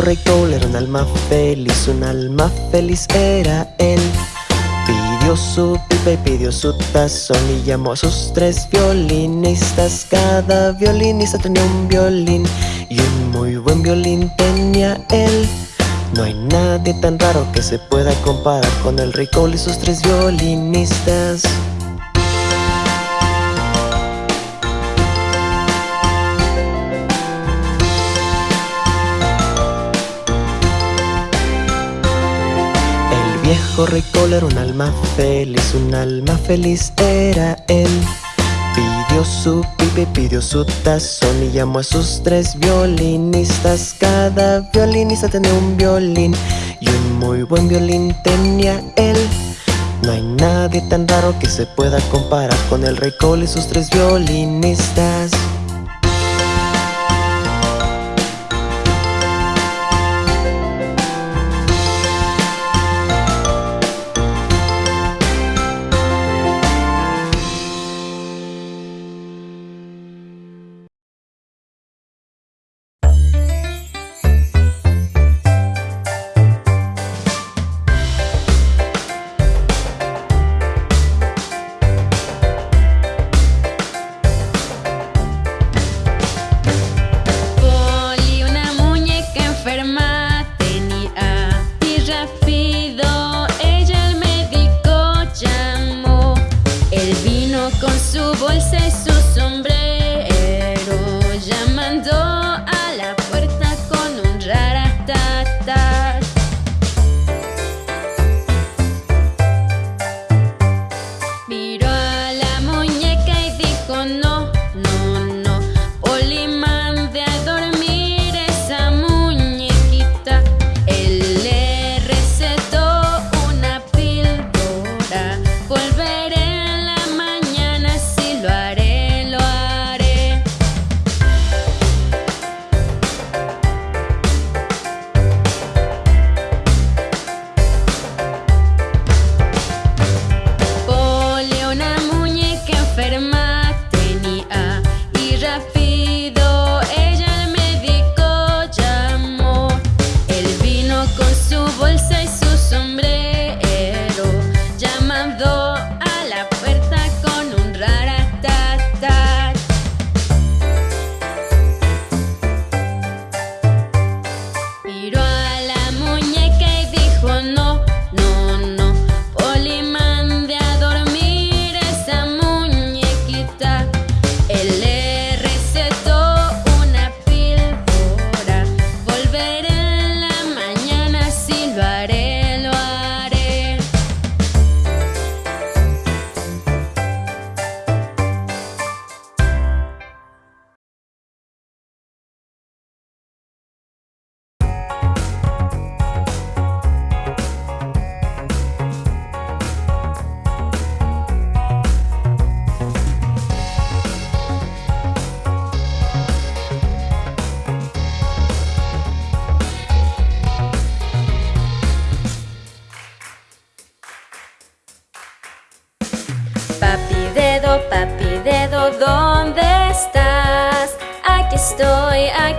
rey Cole era un alma feliz, un alma feliz era él. Pidió su pipa y pidió su tazón y llamó a sus tres violinistas. Cada violinista tenía un violín y un muy buen violín tenía él. No hay nadie tan raro que se pueda comparar con el rey Cole y sus tres violinistas. Viejo rey Cole era un alma feliz, un alma feliz era él. Pidió su pipe, pidió su tazón y llamó a sus tres violinistas. Cada violinista tenía un violín y un muy buen violín tenía él. No hay nadie tan raro que se pueda comparar con el rey Cole y sus tres violinistas.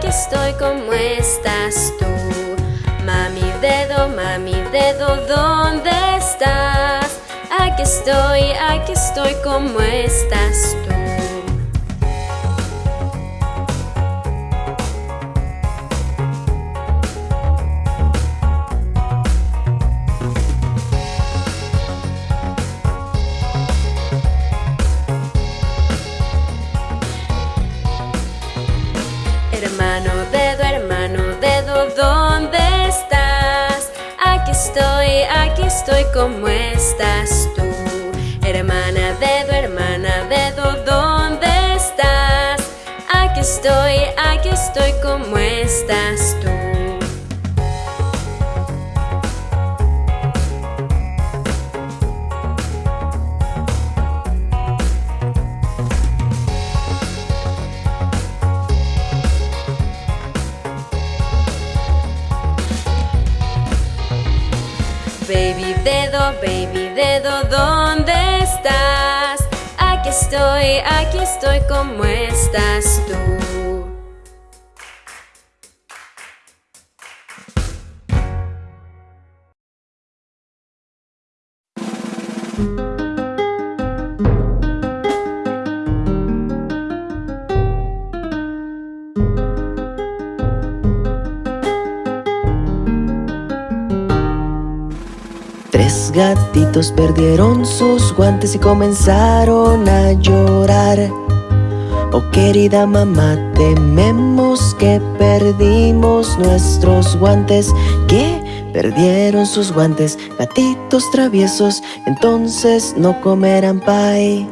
Estoy, ¿cómo estás tú? Mami dedo, mami dedo, ¿dónde estás? Aquí estoy, aquí estoy, ¿cómo estás tú? Estoy, ¿cómo estás tú? Hermana dedo, hermana dedo, ¿dónde estás? Aquí estoy, aquí estoy, ¿cómo estás tú? Baby dedo, ¿dónde estás? Aquí estoy, aquí estoy, ¿cómo estás tú? Tres gatitos perdieron sus guantes y comenzaron a llorar. Oh querida mamá, tememos que perdimos nuestros guantes. ¿Qué? Perdieron sus guantes, gatitos traviesos Entonces no comerán pay.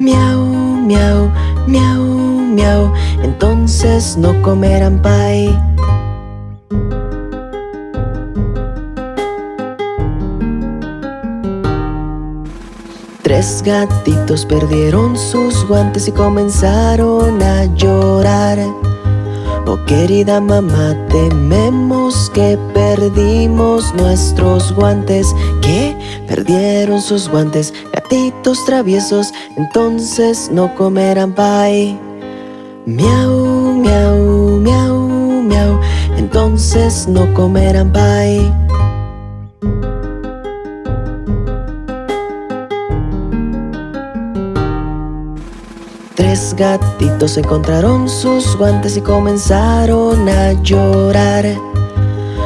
Miau, miau, miau, miau Entonces no comerán pay Tres gatitos perdieron sus guantes y comenzaron a llorar Oh querida mamá, tememos que perdimos nuestros guantes ¿Qué? Perdieron sus guantes, gatitos traviesos Entonces no comerán pay Miau, miau, miau, miau Entonces no comerán pay Tres gatitos encontraron sus guantes y comenzaron a llorar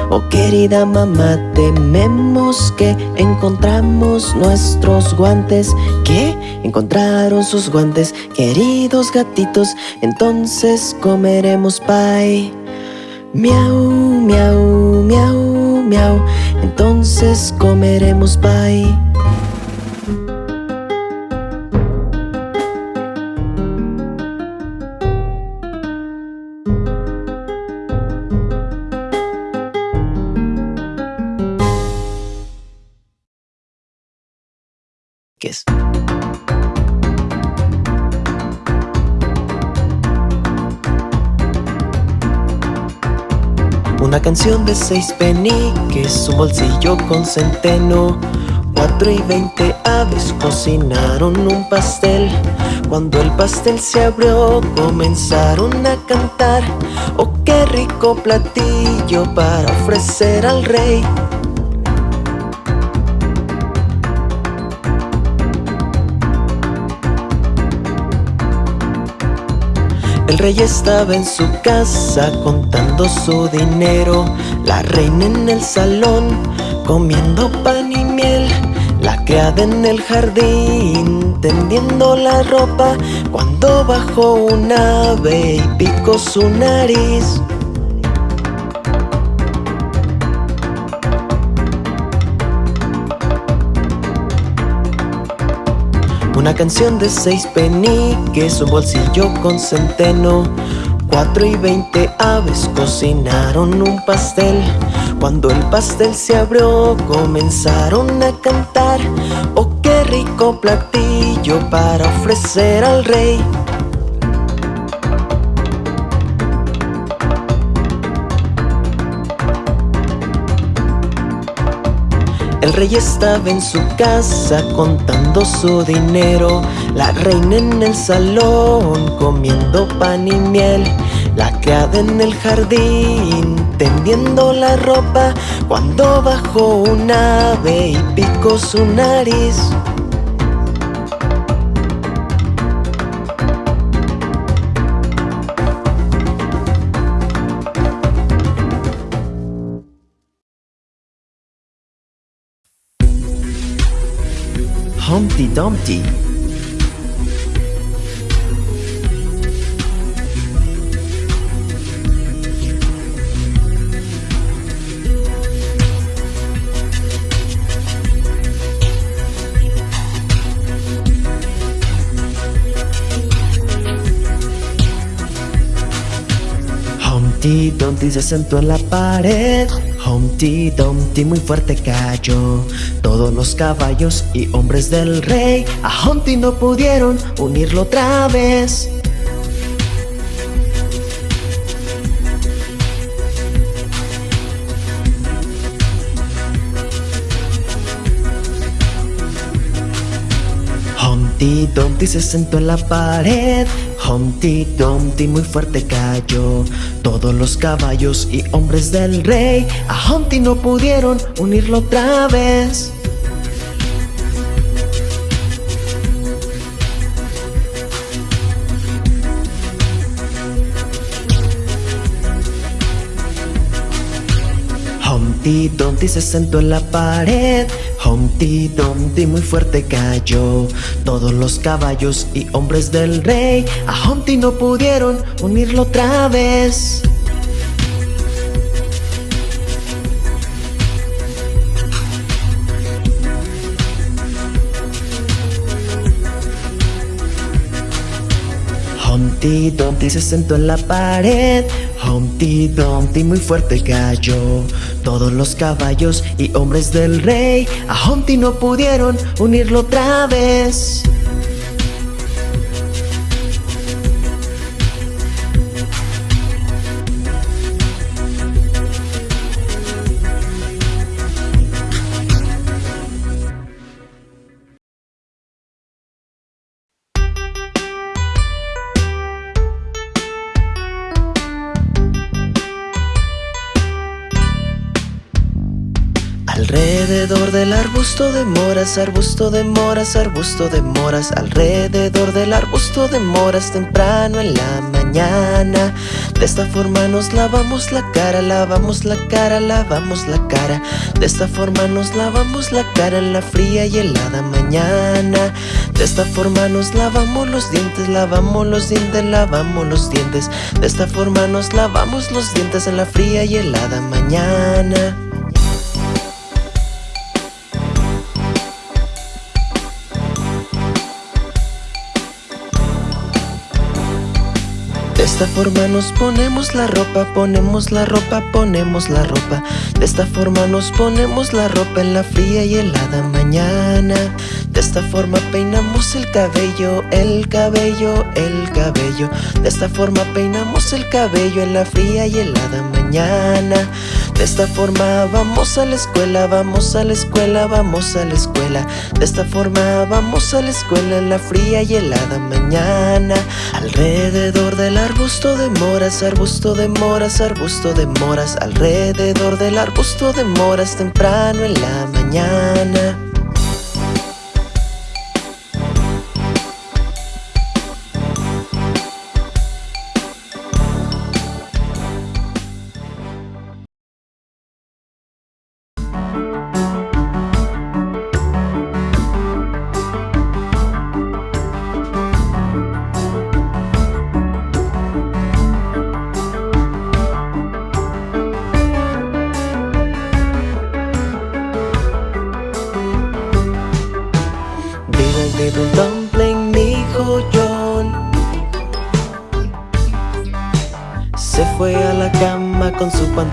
Oh querida mamá, tememos que encontramos nuestros guantes ¿Qué? Encontraron sus guantes, queridos gatitos Entonces comeremos pay Miau, miau, miau, miau Entonces comeremos pay canción de seis peniques, un bolsillo con centeno. Cuatro y veinte aves cocinaron un pastel. Cuando el pastel se abrió comenzaron a cantar. Oh qué rico platillo para ofrecer al rey El rey estaba en su casa contando su dinero. La reina en el salón comiendo pan y miel. La criada en el jardín tendiendo la ropa. Cuando bajó un ave y picó su nariz Una canción de seis peniques, un bolsillo con centeno. Cuatro y veinte aves cocinaron un pastel. Cuando el pastel se abrió comenzaron a cantar. Oh qué rico platillo para ofrecer al rey El rey estaba en su casa contando su dinero. La reina en el salón comiendo pan y miel. La criada en el jardín tendiendo la ropa. Cuando bajó un ave y picó su nariz Dumpty. Dumpty se sentó en la pared Humpty Dumpty muy fuerte cayó. Todos los caballos y hombres del rey A Humpty no pudieron unirlo otra vez. Humpty Dumpty se sentó en la pared Humpty Dumpty muy fuerte cayó. Todos los caballos y hombres del rey A Humpty no pudieron unirlo otra vez. Humpty Dumpty se sentó en la pared Humpty Dumpty muy fuerte cayó. Todos los caballos y hombres del rey A Humpty no pudieron unirlo otra vez. Humpty Dumpty se sentó en la pared Humpty Dumpty muy fuerte cayó. Todos los caballos y hombres del rey A Humpty no pudieron unirlo otra vez del arbusto de moras, arbusto de moras, arbusto de moras Alrededor del arbusto de moras temprano en la mañana. De esta forma nos lavamos la cara, lavamos la cara, lavamos la cara. De esta forma nos lavamos la cara en la fría y helada mañana. De esta forma nos lavamos los dientes, lavamos los dientes, lavamos los dientes. De esta forma nos lavamos los dientes en la fría y helada mañana esta forma nos ponemos la ropa, ponemos la ropa, ponemos la ropa. De esta forma nos ponemos la ropa en la fría y helada mañana. De esta forma peinamos el cabello, el cabello, el cabello. De esta forma peinamos el cabello en la fría y helada mañana De esta forma vamos a la escuela, vamos a la escuela, vamos a la escuela. De esta forma vamos a la escuela en la fría y helada mañana. Alrededor de la arbusto de moras, arbusto de moras, arbusto de moras. Alrededor del arbusto de moras temprano en la mañana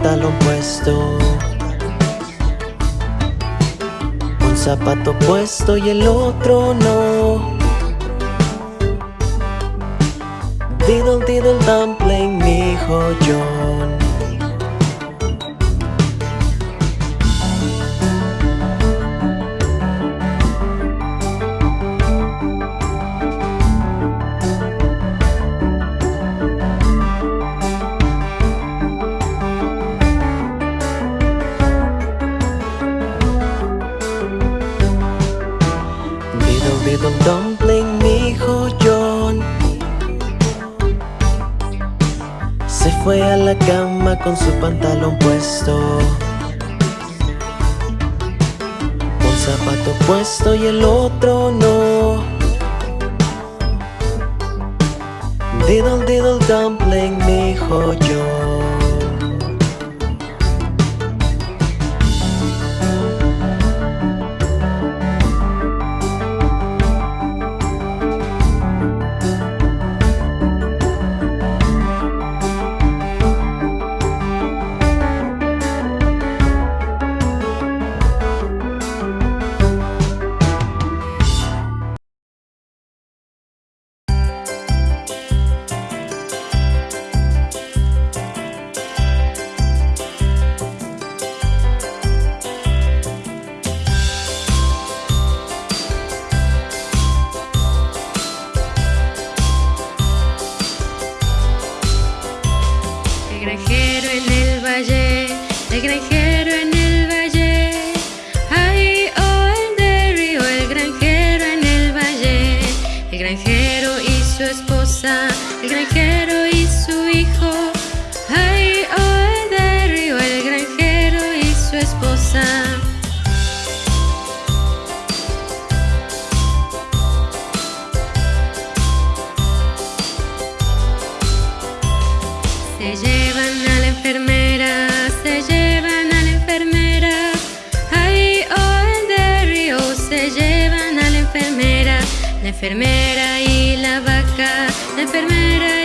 pantalón puesto Un zapato puesto y el otro no. Diddle diddle dumpling, mi hijo zapato puesto y el otro no. Diddle diddle dumpling, su esposa, el granjero y su hijo. Ay, oh, de río, el granjero y su esposa. Se llevan a la enfermera, se llevan a la enfermera. Ay, oh, de río, se llevan a la enfermera, la enfermera enfermera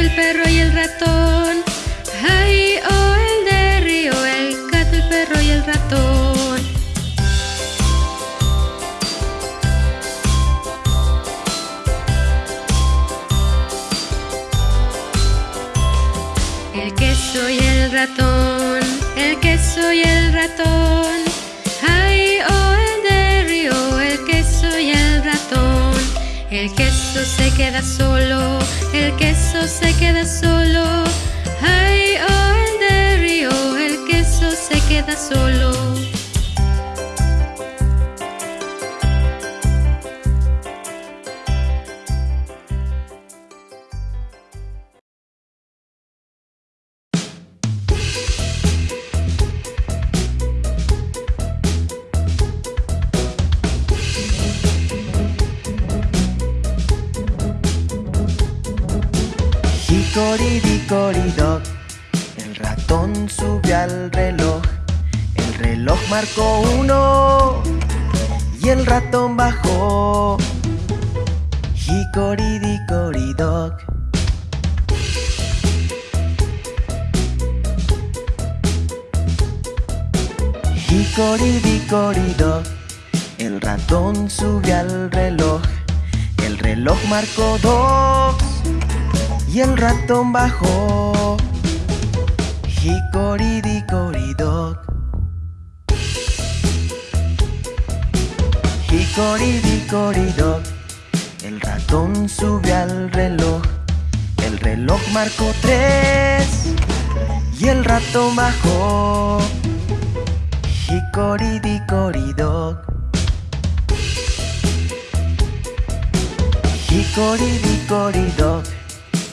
el perro y el ratón. Ay, oh, el de río, el gato, el perro y el ratón. El queso y el ratón, el queso y el ratón. Ay, oh, el de río, el queso y el ratón. El queso se queda solo, el queso se queda solo. Ay, oh, el de río, el queso se queda solo. Marcó uno Y el ratón bajó Hickory-dickory-dock Hickory-dickory-dock El ratón subió al reloj El reloj marcó dos y el ratón bajó. Hickory-dickory-dock. Hickory-dickory-dock. El ratón subió al reloj. El reloj marcó tres y el ratón bajó. Hickory-dickory-dock. Hickory-dickory-dock.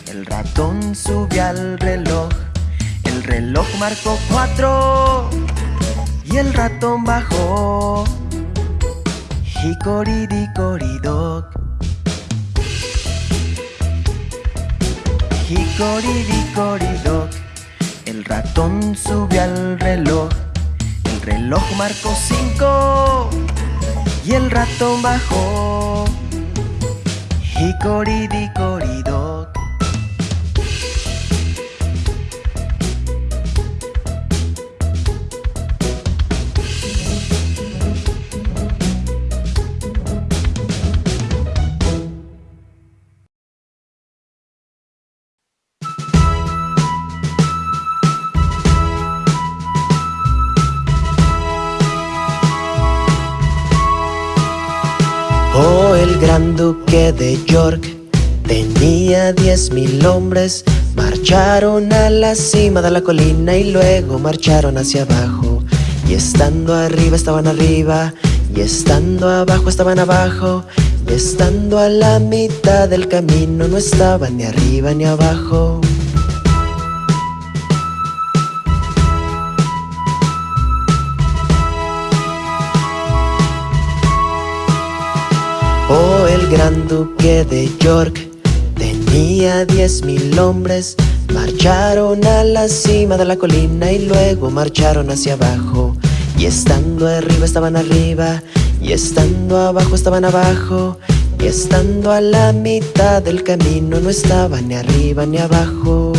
El ratón subió al reloj. El reloj marcó cuatro y el ratón bajó. Hickory-dickory-dock. Hickory-dickory-dock. El ratón subió al reloj. El reloj marcó cinco y el ratón bajó. Hickory-dickory-dock. Gran duque de York tenía diez mil hombres. Marcharon a la cima de la colina y luego marcharon hacia abajo. Y estando arriba estaban arriba, y estando abajo estaban abajo, y estando a la mitad del camino no estaban ni arriba ni abajo. Gran duque de York tenía diez mil hombres. Marcharon a la cima de la colina y luego marcharon hacia abajo. Y estando arriba estaban arriba, y estando abajo estaban abajo, y estando a la mitad del camino no estaban ni arriba ni abajo.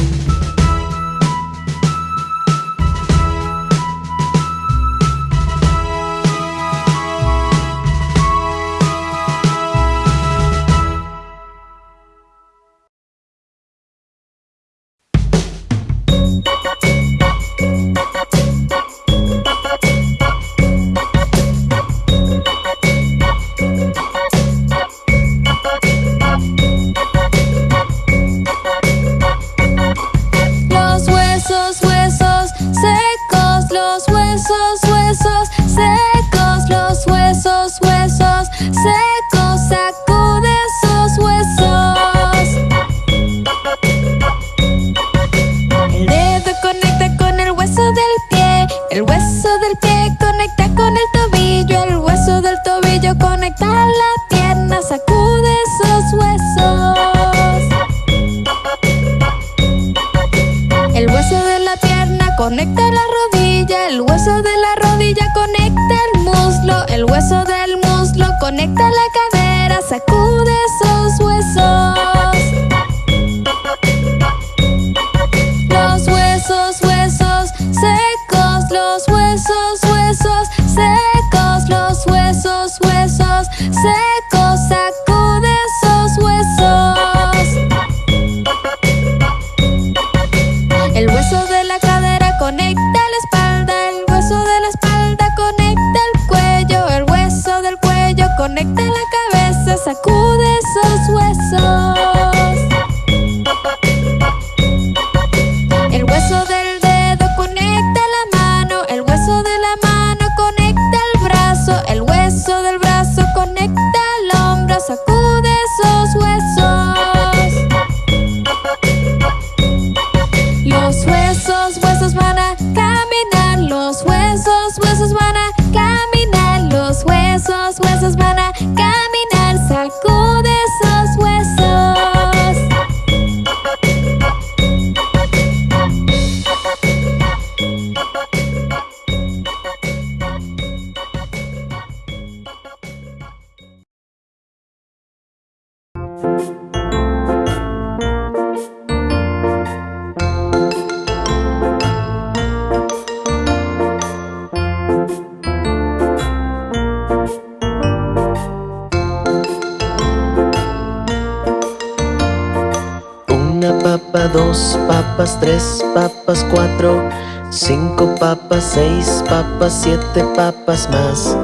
Cinco papas, seis papas, siete papas más.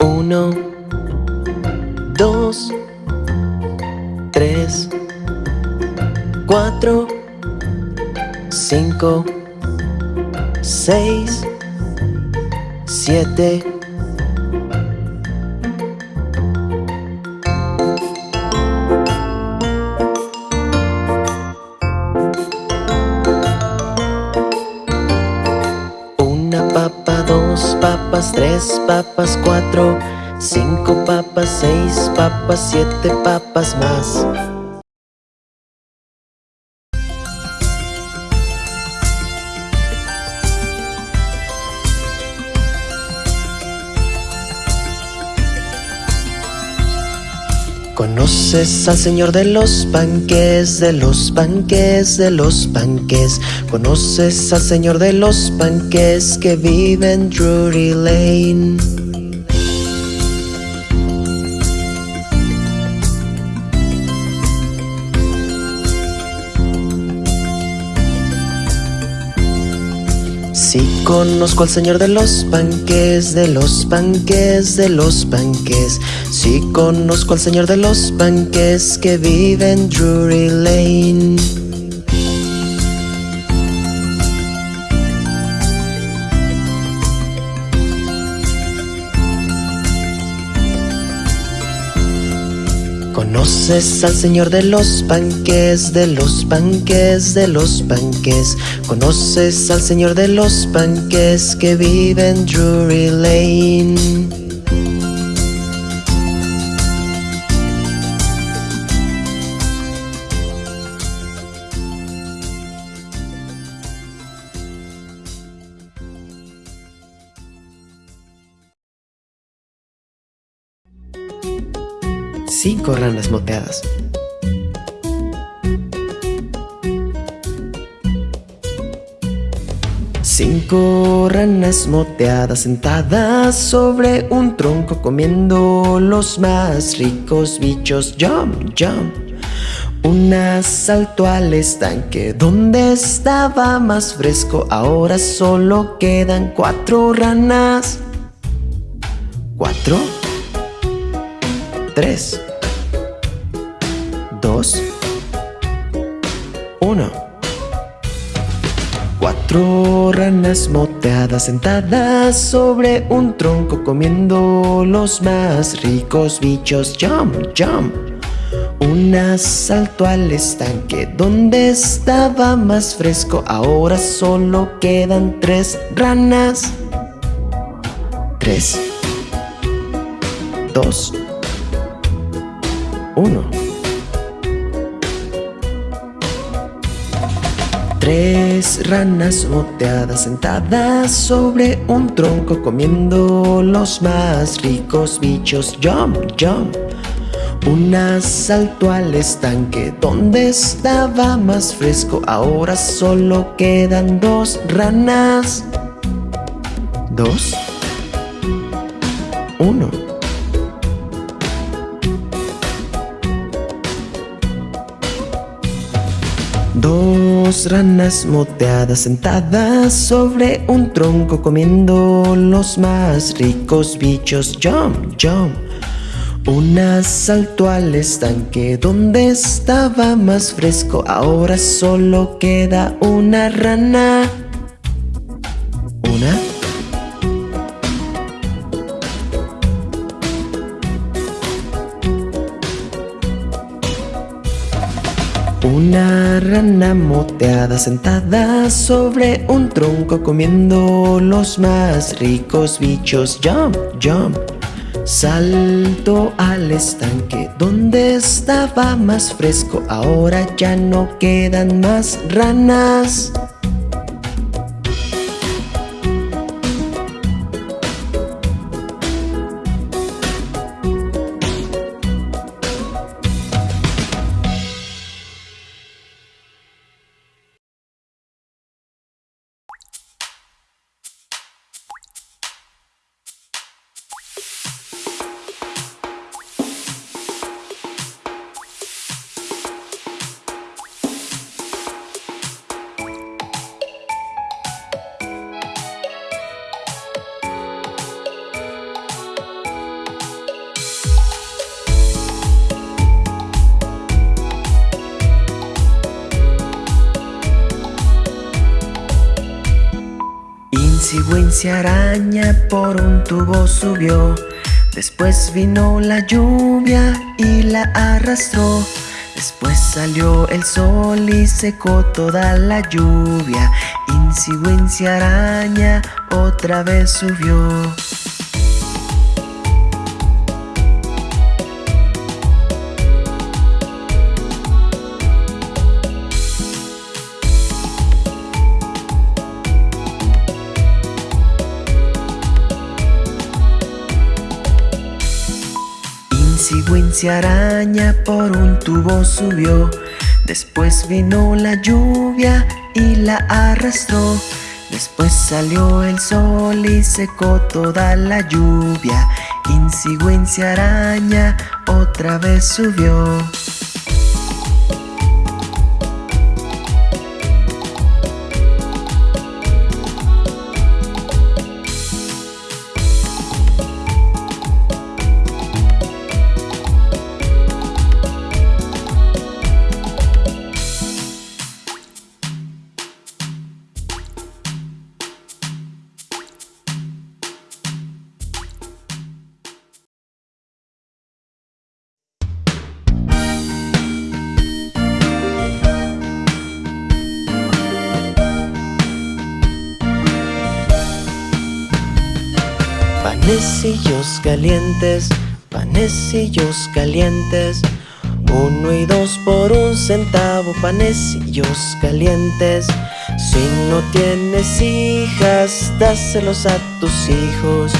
Uno, dos, tres, cuatro, cinco, seis, siete. Papas, cuatro, cinco papas, seis papas, siete papas más. ¿Conoces al señor de los panques, de los panques, de los panques? ¿Conoces al señor de los panques que vive en Drury Lane? Conozco al señor de los panques, de los panques, de los panques. Sí conozco al señor de los panques que vive en Drury Lane. ¿Conoces al señor de los panques, de los panques, de los panques? ¿Conoces al señor de los panques que vive en Drury Lane? Cinco ranas moteadas. Cinco ranas moteadas sentadas sobre un tronco comiendo los más ricos bichos. Jump, jump. Una saltó al estanque donde estaba más fresco. Ahora solo quedan cuatro ranas. Cuatro. Tres. Uno. Cuatro ranas moteadas sentadas sobre un tronco comiendo los más ricos bichos. Jump, jump. Una saltó al estanque donde estaba más fresco. Ahora solo quedan tres ranas. Tres. Dos. Uno. Tres ranas moteadas sentadas sobre un tronco comiendo los más ricos bichos. Jump, jump. Una saltó al estanque donde estaba más fresco. Ahora solo quedan dos ranas. Dos. Uno. Dos ranas moteadas sentadas sobre un tronco comiendo los más ricos bichos. Jump, jump. Una saltó al estanque donde estaba más fresco. Ahora solo queda una rana. Una. Una rana moteada sentada sobre un tronco comiendo los más ricos bichos. Jump, jump. Salto al estanque donde estaba más fresco. Ahora ya no quedan más ranas. Araña por un tubo subió. Después vino la lluvia y la arrastró. Después salió el sol y secó toda la lluvia. Insi araña otra vez subió Wincy araña por un tubo subió. Después vino la lluvia y la arrastró. Después salió el sol y secó toda la lluvia. Insi araña otra vez subió Panecillos calientes, panecillos calientes. Uno y dos por un centavo, panecillos calientes. Si no tienes hijas, dáselos a tus hijos.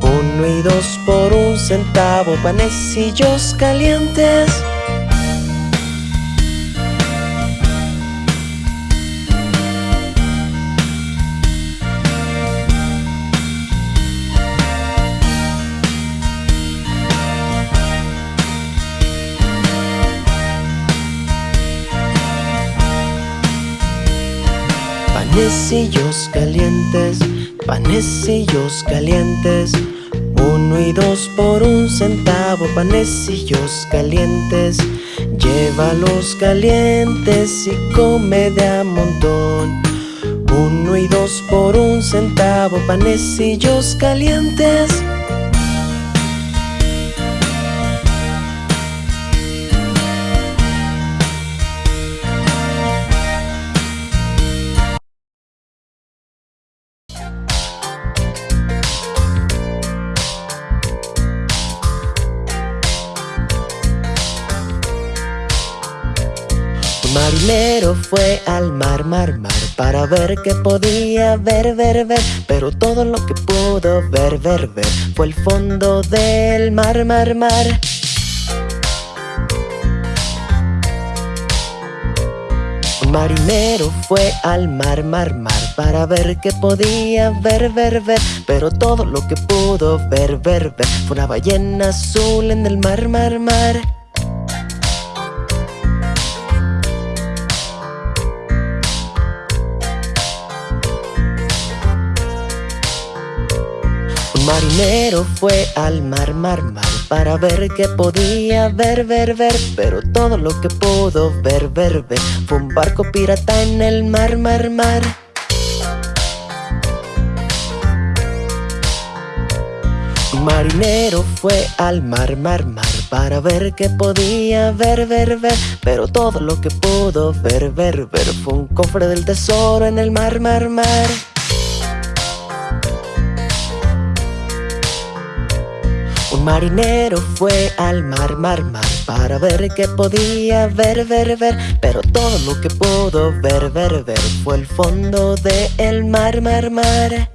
Uno y dos por un centavo, panecillos calientes Panecillos calientes, panecillos calientes. Uno y dos por un centavo, panecillos calientes. Llévalos calientes y come de a montón. Uno y dos por un centavo, panecillos calientes marinero fue al mar, mar, mar Para ver qué podía ver, ver, ver. Pero todo lo que pudo ver, ver, ver Fue el fondo del mar, mar, mar. Marinero fue al mar, mar, mar Para ver qué podía ver, ver, ver. Pero todo lo que pudo ver, ver, ver Fue una ballena azul en el mar, mar, mar marinero fue al mar, mar, mar Para ver qué podía ver, ver, ver. Pero todo lo que pudo ver, ver, ver Fue un barco pirata en el mar, mar, mar. Marinero fue al mar, mar, mar Para ver qué podía ver, ver, ver. Pero todo lo que pudo ver, ver, ver Fue un cofre del tesoro en el mar, mar, mar Un marinero fue al mar, mar, mar Para ver qué podía ver, ver, ver. Pero todo lo que pudo ver, ver, ver Fue el fondo del mar, mar, mar.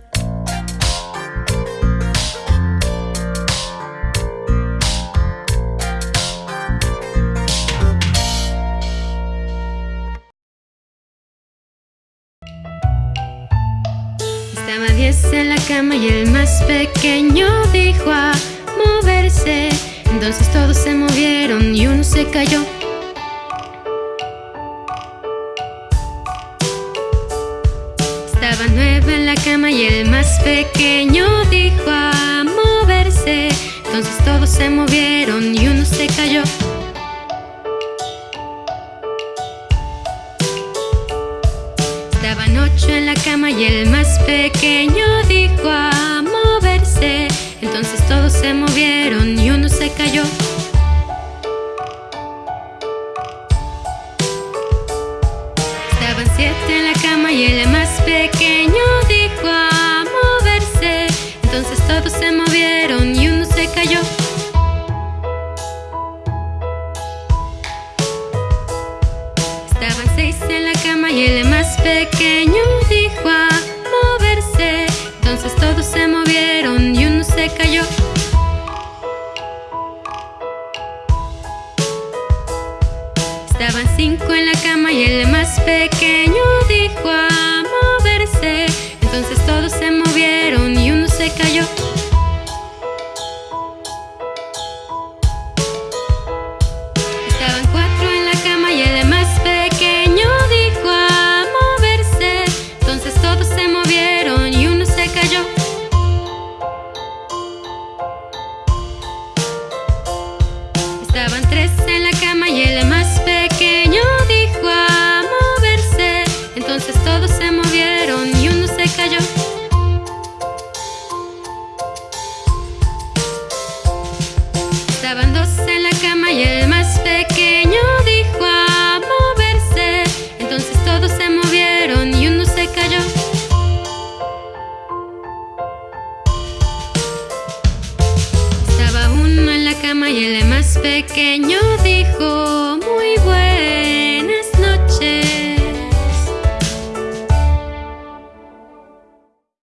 Estaba diez en la cama y el más pequeño dijo a cayó. Estaba nueve en la cama y el más pequeño dijo a moverse. Entonces todos se movieron y uno se cayó. Estaban ocho en la cama y el más pequeño cama y el más pequeño dijo a moverse. Entonces todos se